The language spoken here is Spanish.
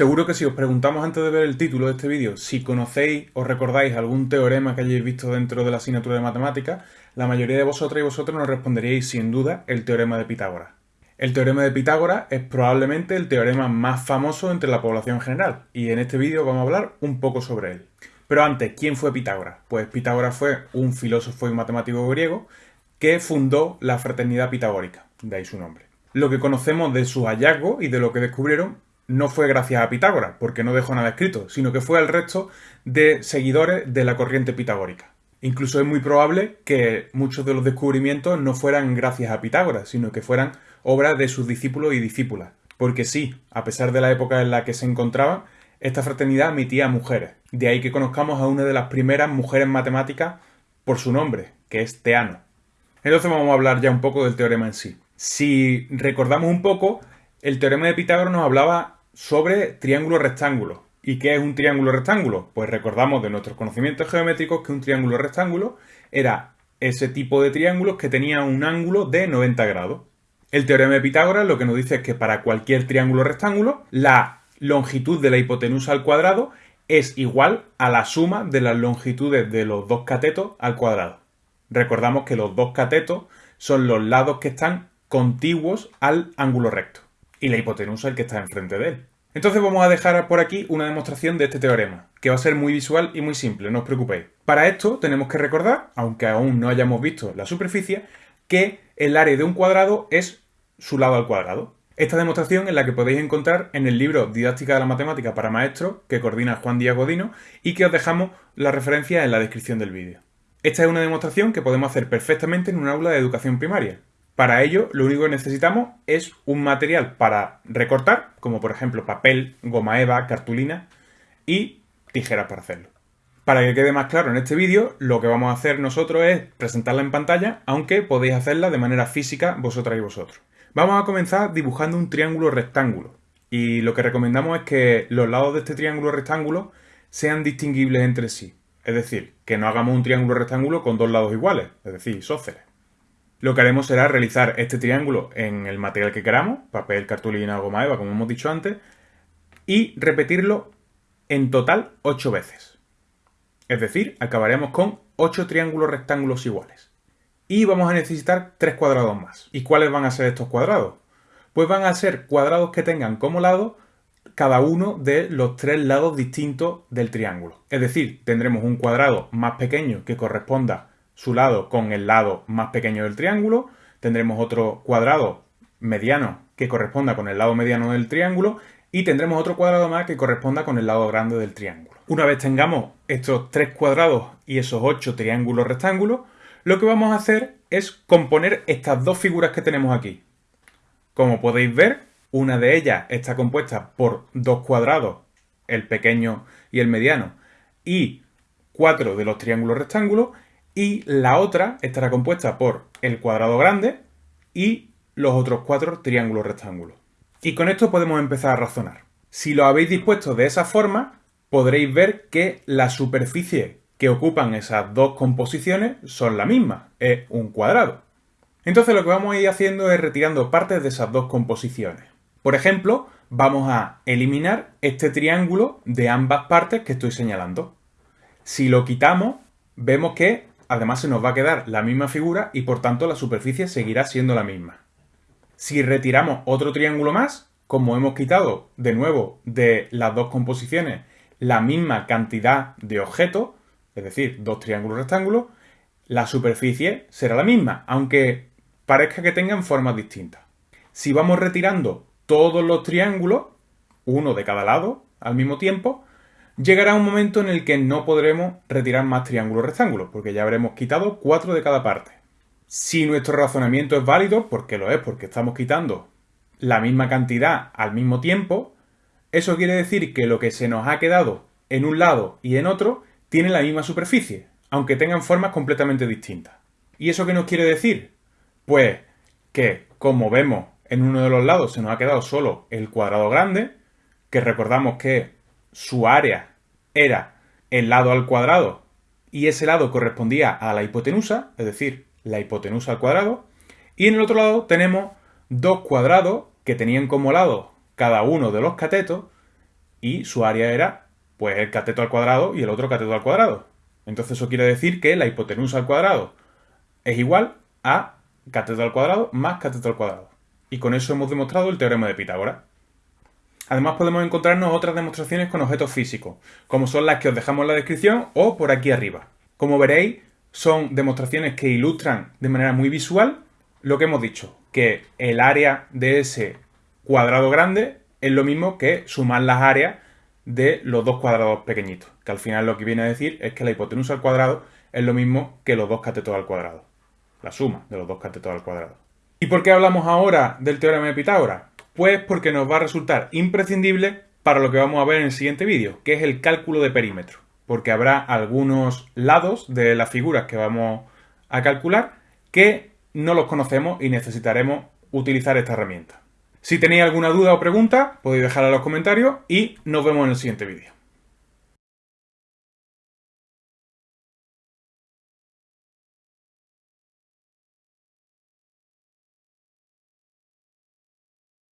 Seguro que si os preguntamos antes de ver el título de este vídeo si conocéis o recordáis algún teorema que hayáis visto dentro de la asignatura de matemáticas, la mayoría de vosotras y vosotros nos responderíais sin duda el teorema de Pitágoras. El teorema de Pitágoras es probablemente el teorema más famoso entre la población general y en este vídeo vamos a hablar un poco sobre él. Pero antes, ¿quién fue Pitágoras? Pues Pitágoras fue un filósofo y matemático griego que fundó la fraternidad pitagórica, de ahí su nombre. Lo que conocemos de sus hallazgos y de lo que descubrieron no fue gracias a Pitágoras, porque no dejó nada escrito, sino que fue al resto de seguidores de la corriente pitagórica. Incluso es muy probable que muchos de los descubrimientos no fueran gracias a Pitágoras, sino que fueran obras de sus discípulos y discípulas. Porque sí, a pesar de la época en la que se encontraban, esta fraternidad emitía mujeres. De ahí que conozcamos a una de las primeras mujeres matemáticas por su nombre, que es Teano. Entonces vamos a hablar ya un poco del teorema en sí. Si recordamos un poco, el teorema de Pitágoras nos hablaba sobre triángulo rectángulo. ¿Y qué es un triángulo rectángulo? Pues recordamos de nuestros conocimientos geométricos que un triángulo rectángulo era ese tipo de triángulos que tenía un ángulo de 90 grados. El teorema de Pitágoras lo que nos dice es que para cualquier triángulo rectángulo, la longitud de la hipotenusa al cuadrado es igual a la suma de las longitudes de los dos catetos al cuadrado. Recordamos que los dos catetos son los lados que están contiguos al ángulo recto y la hipotenusa el que está enfrente de él. Entonces vamos a dejar por aquí una demostración de este teorema, que va a ser muy visual y muy simple, no os preocupéis. Para esto tenemos que recordar, aunque aún no hayamos visto la superficie, que el área de un cuadrado es su lado al cuadrado. Esta demostración es la que podéis encontrar en el libro Didáctica de la Matemática para Maestros, que coordina Juan Díaz Godino, y que os dejamos la referencia en la descripción del vídeo. Esta es una demostración que podemos hacer perfectamente en un aula de educación primaria, para ello, lo único que necesitamos es un material para recortar, como por ejemplo papel, goma eva, cartulina y tijeras para hacerlo. Para que quede más claro en este vídeo, lo que vamos a hacer nosotros es presentarla en pantalla, aunque podéis hacerla de manera física vosotras y vosotros. Vamos a comenzar dibujando un triángulo rectángulo. Y lo que recomendamos es que los lados de este triángulo rectángulo sean distinguibles entre sí. Es decir, que no hagamos un triángulo rectángulo con dos lados iguales, es decir, isósceles. Lo que haremos será realizar este triángulo en el material que queramos, papel, cartulina, goma eva, como hemos dicho antes, y repetirlo en total 8 veces. Es decir, acabaremos con 8 triángulos rectángulos iguales. Y vamos a necesitar 3 cuadrados más. ¿Y cuáles van a ser estos cuadrados? Pues van a ser cuadrados que tengan como lado cada uno de los tres lados distintos del triángulo. Es decir, tendremos un cuadrado más pequeño que corresponda su lado con el lado más pequeño del triángulo, tendremos otro cuadrado mediano que corresponda con el lado mediano del triángulo y tendremos otro cuadrado más que corresponda con el lado grande del triángulo. Una vez tengamos estos tres cuadrados y esos ocho triángulos rectángulos, lo que vamos a hacer es componer estas dos figuras que tenemos aquí. Como podéis ver, una de ellas está compuesta por dos cuadrados, el pequeño y el mediano, y cuatro de los triángulos rectángulos, y la otra estará compuesta por el cuadrado grande y los otros cuatro triángulos rectángulos. Y con esto podemos empezar a razonar. Si lo habéis dispuesto de esa forma, podréis ver que la superficie que ocupan esas dos composiciones son la misma, es un cuadrado. Entonces lo que vamos a ir haciendo es retirando partes de esas dos composiciones. Por ejemplo, vamos a eliminar este triángulo de ambas partes que estoy señalando. Si lo quitamos, vemos que además se nos va a quedar la misma figura y por tanto la superficie seguirá siendo la misma. Si retiramos otro triángulo más, como hemos quitado de nuevo de las dos composiciones la misma cantidad de objetos, es decir, dos triángulos rectángulos, la superficie será la misma, aunque parezca que tengan formas distintas. Si vamos retirando todos los triángulos, uno de cada lado, al mismo tiempo, llegará un momento en el que no podremos retirar más triángulos rectángulos, porque ya habremos quitado cuatro de cada parte. Si nuestro razonamiento es válido, porque lo es, porque estamos quitando la misma cantidad al mismo tiempo, eso quiere decir que lo que se nos ha quedado en un lado y en otro tiene la misma superficie, aunque tengan formas completamente distintas. ¿Y eso qué nos quiere decir? Pues que, como vemos en uno de los lados se nos ha quedado solo el cuadrado grande, que recordamos que su área era el lado al cuadrado y ese lado correspondía a la hipotenusa, es decir, la hipotenusa al cuadrado, y en el otro lado tenemos dos cuadrados que tenían como lado cada uno de los catetos y su área era pues el cateto al cuadrado y el otro cateto al cuadrado. Entonces eso quiere decir que la hipotenusa al cuadrado es igual a cateto al cuadrado más cateto al cuadrado. Y con eso hemos demostrado el teorema de Pitágoras. Además podemos encontrarnos otras demostraciones con objetos físicos, como son las que os dejamos en la descripción o por aquí arriba. Como veréis, son demostraciones que ilustran de manera muy visual lo que hemos dicho, que el área de ese cuadrado grande es lo mismo que sumar las áreas de los dos cuadrados pequeñitos, que al final lo que viene a decir es que la hipotenusa al cuadrado es lo mismo que los dos catetos al cuadrado, la suma de los dos catetos al cuadrado. ¿Y por qué hablamos ahora del teorema de Pitágoras? Pues porque nos va a resultar imprescindible para lo que vamos a ver en el siguiente vídeo, que es el cálculo de perímetro, porque habrá algunos lados de las figuras que vamos a calcular que no los conocemos y necesitaremos utilizar esta herramienta. Si tenéis alguna duda o pregunta, podéis dejarla en los comentarios y nos vemos en el siguiente vídeo.